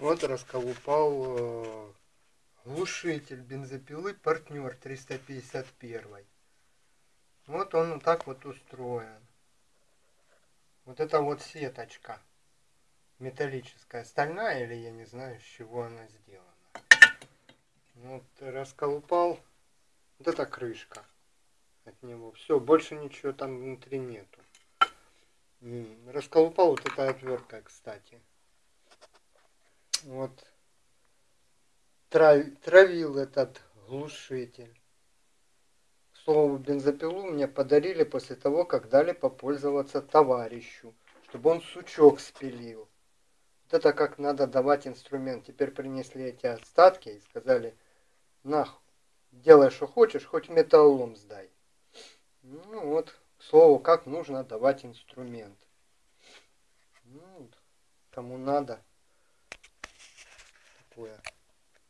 Вот расколупал э, глушитель бензопилы партнер 351. Вот он так вот устроен. Вот это вот сеточка металлическая, стальная или я не знаю, с чего она сделана. Вот расколупал. Вот это крышка от него. Все, больше ничего там внутри нету. Расколупал вот эта отвертка, кстати вот травил этот глушитель. К слову, бензопилу мне подарили после того, как дали попользоваться товарищу, чтобы он сучок спилил. Вот это как надо давать инструмент. Теперь принесли эти остатки и сказали, нах, делай что хочешь, хоть металлом сдай. Ну вот, к слову, как нужно давать инструмент. Ну, кому надо 뭐야.